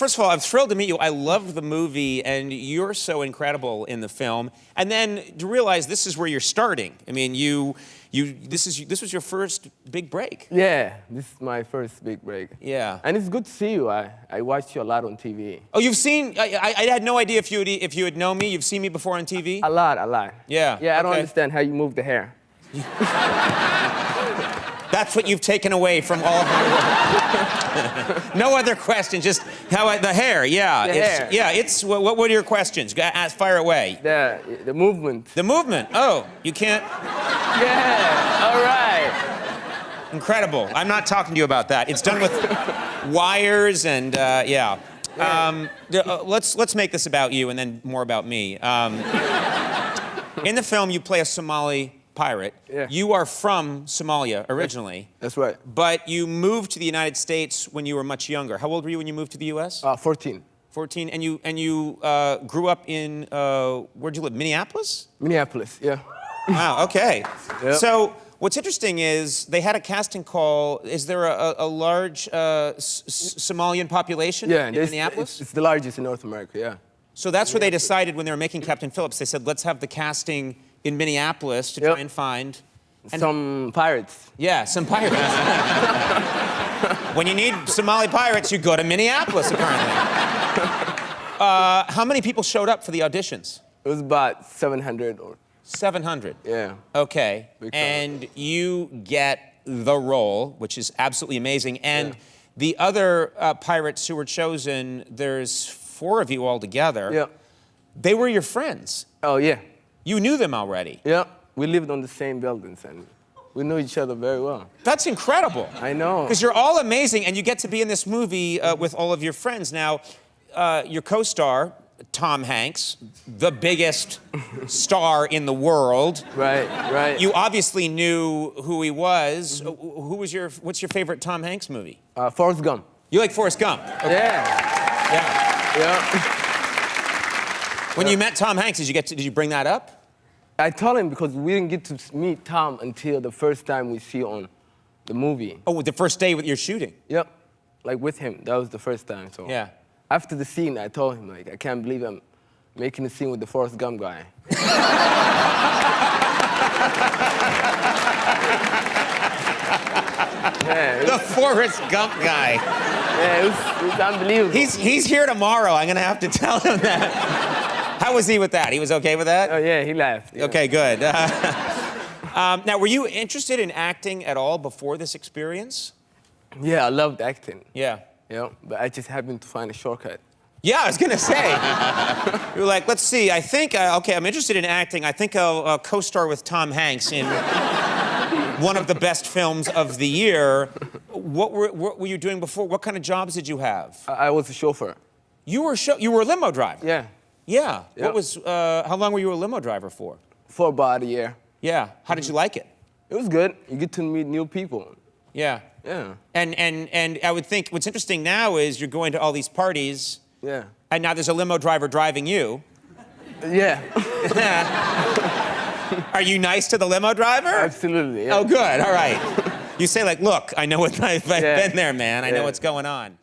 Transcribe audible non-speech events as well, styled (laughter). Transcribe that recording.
first of all, I'm thrilled to meet you. I loved the movie, and you're so incredible in the film. And then to realize this is where you're starting. I mean, you, you, this is this was your first big break. Yeah, this is my first big break. Yeah. And it's good to see you. I, I watched you a lot on TV. Oh, you've seen? I, I, I had no idea if you had if you had known me. You've seen me before on TV. A lot, a lot. Yeah, Yeah, I don't understand how you move the hair. (laughs) That's what you've taken away from all of my work. (laughs) no other questions, just how I, the hair. Yeah, The it's, hair. yeah. It's what, what are your questions? Ask, fire away. The, the movement. The movement. Oh, you can't. Yeah, all right. Incredible. I'm not talking to you about that. It's done with (laughs) wires and uh, yeah. Um, uh, let's let's make this about you and then more about me. Um, in the film, you play a Somali pirate. Yeah. You are from Somalia originally, That's right. but you moved to the United States when you were much younger. How old were you when you moved to the U.S.? Uh, 14. 14. And you and you uh, grew up in uh, where'd you live? Minneapolis. Minneapolis, yeah. Wow, okay. (laughs) Yep. So what's interesting is they had a casting call. Is there a, a, large uh, Somalian population Yeah, in Minneapolis? it's, it's the largest in North America, yeah. so that's where they decided when they were making Captain Phillips, they said, let's have the casting in Minneapolis to Yep. try and find, And- Some pirates. yeah, some pirates. (laughs) when you need Somali pirates, you go to Minneapolis, apparently. (laughs) Uh, how many people showed up for the auditions? It was about 700 or, 700. yeah. Okay. Big. And you get the role, which is absolutely amazing. And Yeah. the other uh, pirates who were chosen, there's four of you all together. Yeah. They were your friends. Oh, yeah. You knew them already. Yeah. We lived on the same buildings and we knew each other very well. That's incredible. I know. Because you're all amazing, and you get to be in this movie uh, with all of your friends. Now, uh, your co-star, Tom Hanks, the biggest (laughs) star in the world. Right, right. You obviously knew who he was. Uh, Who was your? What's your favorite Tom Hanks movie? Uh, Forrest Gump. You like Forrest Gump? Yeah, Yeah. yeah. When you met Tom Hanks, did you get? To, did you bring that up? I told him because we didn't get to meet Tom until the first time we see on the movie. Oh, the first day with your shooting. Yep. Like with him, that was the first time. So Yeah. after the scene, I told him like I can't believe I'm making a scene with the Forrest Gump guy. (laughs) yeah, The Forrest Gump guy. yeah, it was, it was unbelievable. He's he's here tomorrow. I'm gonna have to (laughs) tell him that. How was he with that? He was okay with that? oh yeah, he laughed. yeah. Okay, good. (laughs) um, now, were you interested in acting at all before this experience? Yeah, I loved acting. Yeah. Yeah, but I just happened to find a shortcut. Yeah, I was gonna say. (laughs) you were like, let's see. I think, uh, okay, I'm interested in acting. I think I'll uh, co-star with Tom Hanks in (laughs) one of the best films of the year. What were, what were you doing before? What kind of jobs did you have? I, I was a chauffeur. You were show, you were a limo driver. Yeah, Yeah. Yeah. What was? Uh, how long were you a limo driver for? for about a year. Yeah. How did you like it? It was good. You get to meet new people. Yeah. Yeah, And and and I would think what's interesting now is you're going to all these parties, yeah, and now there's a limo driver driving you. yeah. Yeah. (laughs) Are you nice to the limo driver? Absolutely. Yeah. Oh, good. All right. You say like, look, I know what I've, I've Yeah. been there, man. I know what's going on.